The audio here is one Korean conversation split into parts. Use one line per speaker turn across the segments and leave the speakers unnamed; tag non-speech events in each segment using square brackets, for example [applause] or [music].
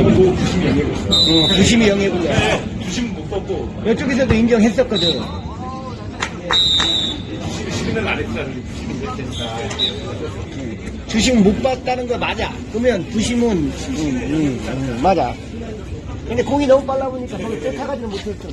있어. 어, 부심이 영예군요. 부심 못 뽑고, 이쪽에서도
인정했었거든.
부심은 안 했다는 게. 주식 못 봤다는
거 맞아. 그러면 부심은 음,
음, 음, 맞아.
근데 공이
너무 빨라 보니까 서로 쫓아가지는 못했어. [laughs]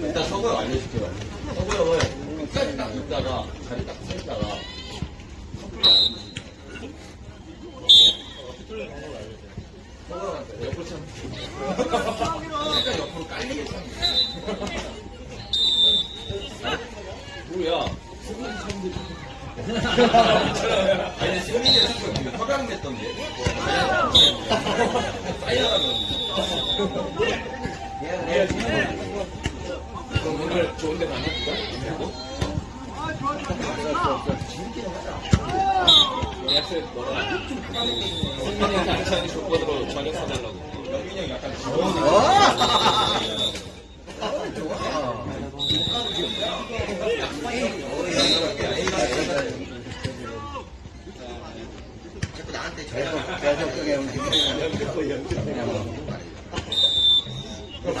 일단 서구형 알려줄게요. 서구형은 끝까지 딱 있다가 자리 딱 섰다가. 서구형한테 옆으로 참. 약간 옆으로 깔리게
참.
뭐야? 승민이 처음 아니 승민이가 지금 허강 냈던 게 사인하라면
그럼 오늘 좋은 데 가나 누가? 예약서 너가 승민이한테 안찬이 조건으로 저녁 사달라고
영민이 형 약간 물론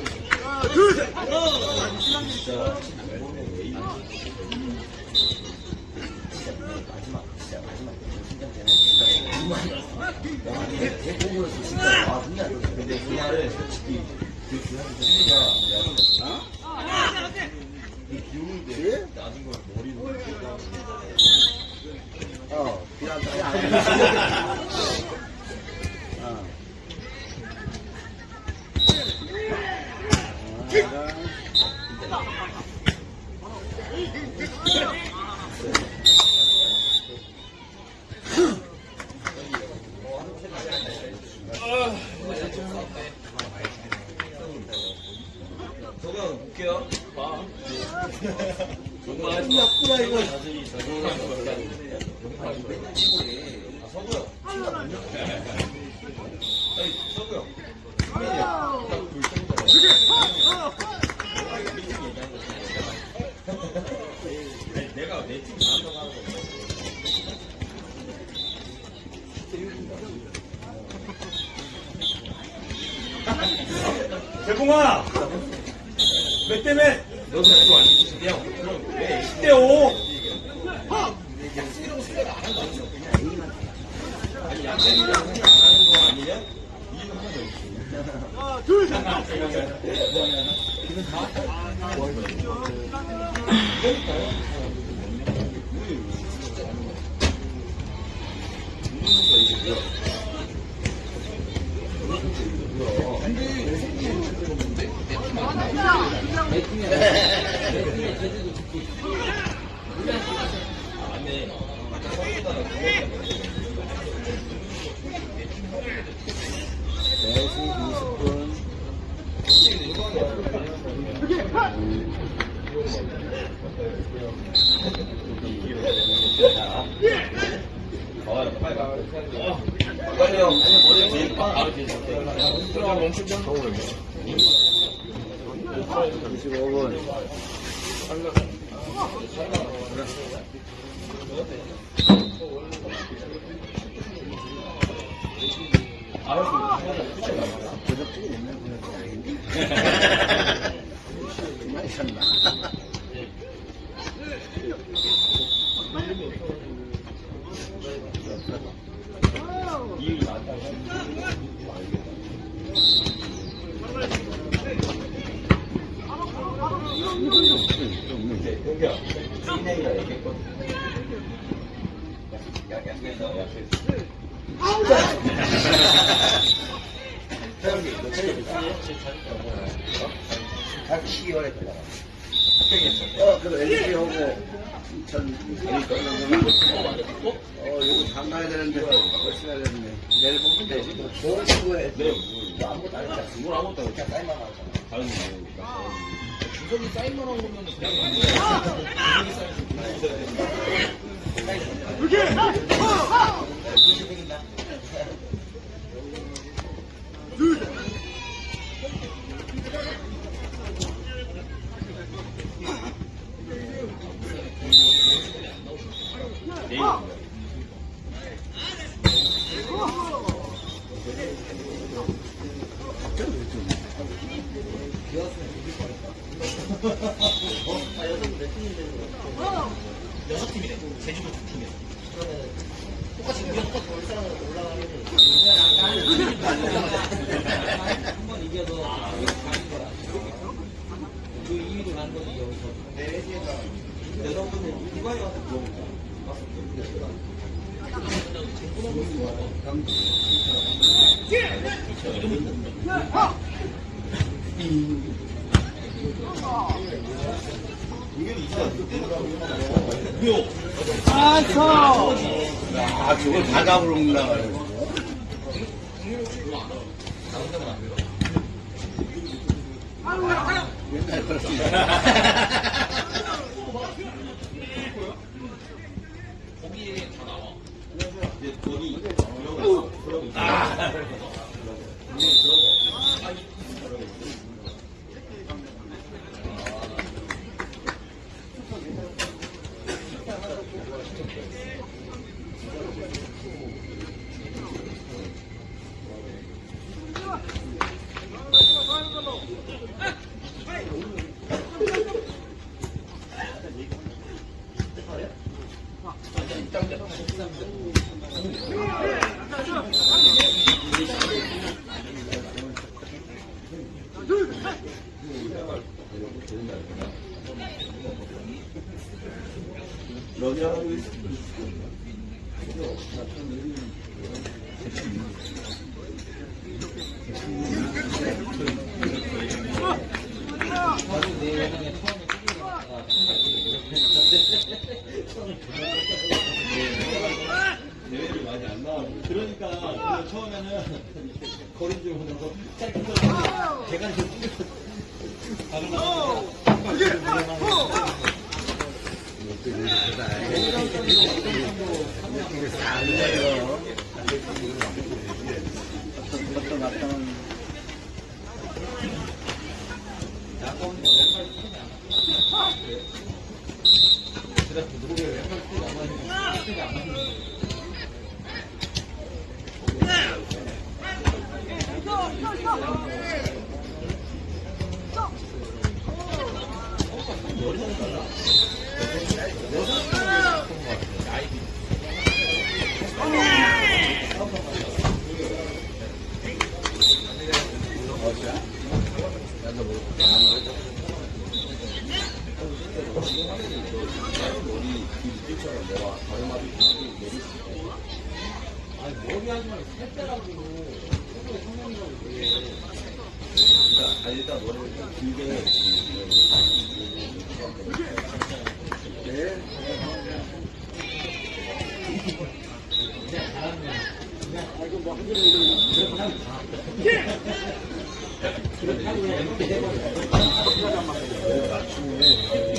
점
공격 근데 그날은 솔직히 그 친구가 내가 이 비오는데 낮은 걸 머리로
어, 필요 [laughs] 하다. 어.
저거 볼게요.
봐.
정말 나쁘다
이거.
서구요. 아니, 서구요. 내가 내팀 잘한다고 하는 거.
대봉아! 몇대 몇?
너도 그거 아니지? 야, 빨리 가.
어,
빨리요. 머리 뒤에 빡 바로 뒤에 잡게.
들어가 멈출 좀.
25분. 도적증이 있는 분은 아닌데. 샀나?
공격.
각 12월에 들어가.
어,
그럼 LG 오고, 전, 어, 이거 장 가야 되는데,
벌써
가야 되는데. 내일 보면 되지. 좋은 친구에.
네, 뭐 아무것도 안 했잖아. 뭘 아무것도 안
했잖아. 사인만 하잖아.
다른 거.
주석이 사인만 한 거면 그냥. 제주도 두 팀이야. 그러면 똑같이 우리가 똑같이 올 사람으로 올라가면
한번 이겨도 여기 가는 거야. 그 2위로 가는 거지 여기서. 네,
여러분은 이번에 와서 물어보자. 와서 물어보자. 이름은
아,
저걸 다
[laughs] 러비하고 있습니다. 대회를 많이 그러니까
처음에는 거리 좀 하다가 짧게 대가리 좀 뚫려서 다른 거 그게
대단해.
이거 안 돼요.
아,
일단 머리를 길게 네.
아이고 뭐한 줄에
그렇게 하고 그렇게 하고
맞춤을